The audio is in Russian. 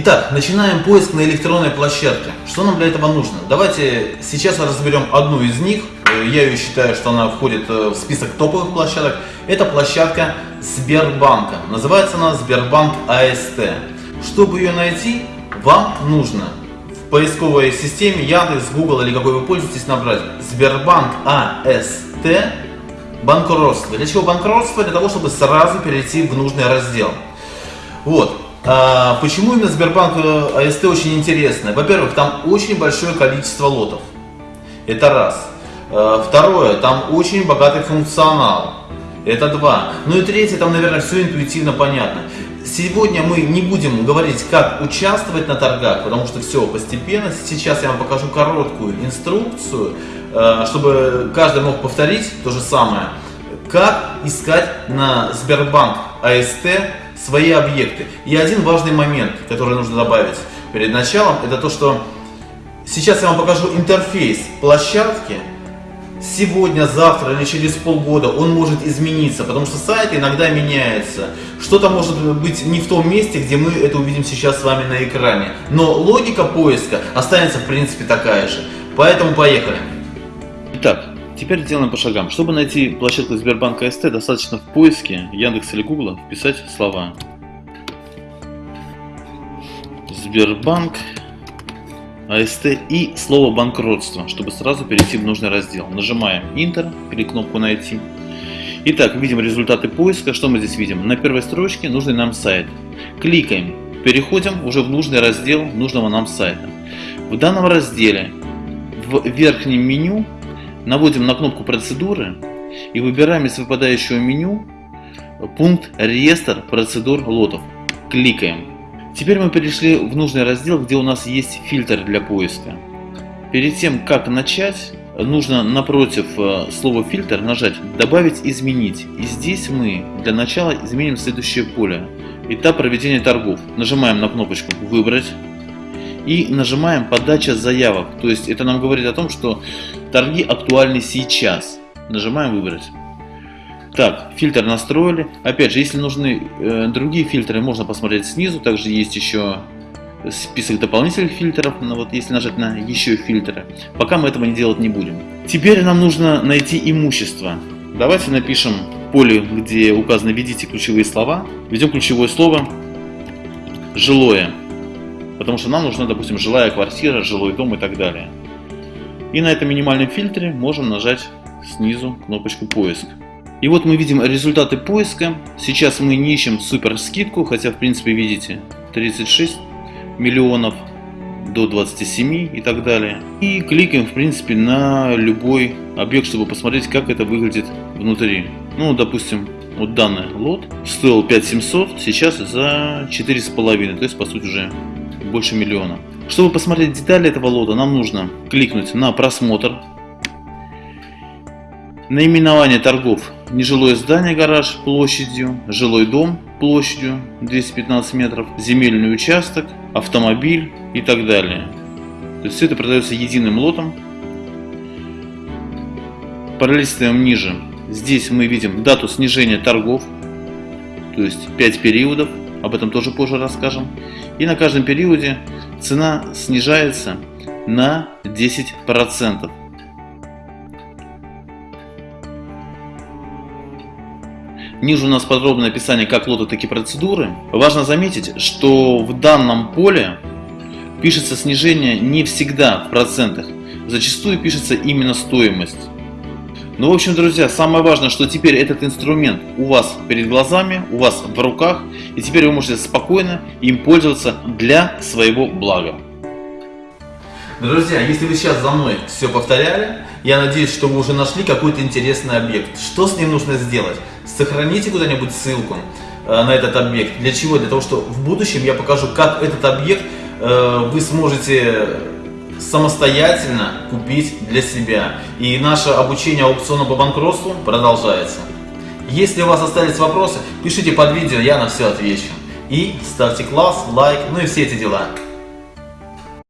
Итак, начинаем поиск на электронной площадке. Что нам для этого нужно? Давайте сейчас разберем одну из них. Я ее считаю, что она входит э, в список топовых площадок. Это площадка Сбербанка. Называется она Сбербанк АСТ. Чтобы ее найти, вам нужно в поисковой системе Яндекс, Google или какой вы пользуетесь набрать Сбербанк АСТ банкротство. Для чего банкротство? Для того, чтобы сразу перейти в нужный раздел. Вот. А, почему именно Сбербанк э, АСТ очень интересно? Во-первых, там очень большое количество лотов. Это раз. А, второе, там очень богатый функционал. Это два. Ну и третье, там, наверное, все интуитивно понятно. Сегодня мы не будем говорить, как участвовать на торгах, потому что все постепенно. Сейчас я вам покажу короткую инструкцию, э, чтобы каждый мог повторить то же самое. Как искать на Сбербанк АСТ свои объекты. И один важный момент, который нужно добавить перед началом, это то, что сейчас я вам покажу интерфейс площадки. Сегодня, завтра или через полгода он может измениться, потому что сайт иногда меняется. Что-то может быть не в том месте, где мы это увидим сейчас с вами на экране. Но логика поиска останется в принципе такая же. Поэтому поехали. Итак, Теперь делаем по шагам. Чтобы найти площадку Сбербанка СТ, достаточно в поиске Яндекс или Гугла вписать слова Сбербанк АСТ и слово банкротство, чтобы сразу перейти в нужный раздел. Нажимаем Enter или кнопку найти. Итак, видим результаты поиска. Что мы здесь видим? На первой строчке нужный нам сайт. Кликаем, переходим уже в нужный раздел нужного нам сайта. В данном разделе в верхнем меню наводим на кнопку процедуры и выбираем из выпадающего меню пункт реестр процедур лотов. Кликаем. Теперь мы перешли в нужный раздел, где у нас есть фильтр для поиска. Перед тем, как начать, нужно напротив э, слова фильтр нажать добавить изменить. И здесь мы для начала изменим следующее поле. Этап проведения торгов. Нажимаем на кнопочку выбрать и нажимаем подача заявок. То есть это нам говорит о том, что торги актуальны сейчас. Нажимаем выбрать. Так, фильтр настроили. Опять же, если нужны э, другие фильтры, можно посмотреть снизу. Также есть еще список дополнительных фильтров, но вот если нажать на еще фильтры. Пока мы этого не делать не будем. Теперь нам нужно найти имущество. Давайте напишем поле, где указано «Введите ключевые слова». Введем ключевое слово «Жилое». Потому что нам нужна, допустим, жилая квартира, жилой дом и так далее. И на этом минимальном фильтре можем нажать снизу кнопочку поиск. И вот мы видим результаты поиска. Сейчас мы не ищем супер скидку, хотя в принципе видите 36 миллионов до 27 и так далее. И кликаем в принципе на любой объект, чтобы посмотреть, как это выглядит внутри. Ну, допустим, вот данный лот стоил 5700, сейчас за 4,5, то есть по сути уже больше миллиона. Чтобы посмотреть детали этого лота, нам нужно кликнуть на просмотр. Наименование торгов. Нежилое здание, гараж площадью, жилой дом площадью 215 метров, земельный участок, автомобиль и так далее. То есть все это продается единым лотом. Пролистываем ниже. Здесь мы видим дату снижения торгов, то есть 5 периодов, об этом тоже позже расскажем. И на каждом периоде цена снижается на 10%. Ниже у нас подробное описание как лота, так и процедуры. Важно заметить, что в данном поле пишется снижение не всегда в процентах. Зачастую пишется именно стоимость. Ну, в общем, друзья, самое важное, что теперь этот инструмент у вас перед глазами, у вас в руках, и теперь вы можете спокойно им пользоваться для своего блага. Друзья, если вы сейчас за мной все повторяли, я надеюсь, что вы уже нашли какой-то интересный объект. Что с ним нужно сделать? Сохраните куда-нибудь ссылку э, на этот объект. Для чего? Для того, что в будущем я покажу, как этот объект э, вы сможете самостоятельно купить для себя. И наше обучение аукциону по банкротству продолжается. Если у вас остались вопросы, пишите под видео, я на все отвечу. И ставьте класс, лайк, ну и все эти дела.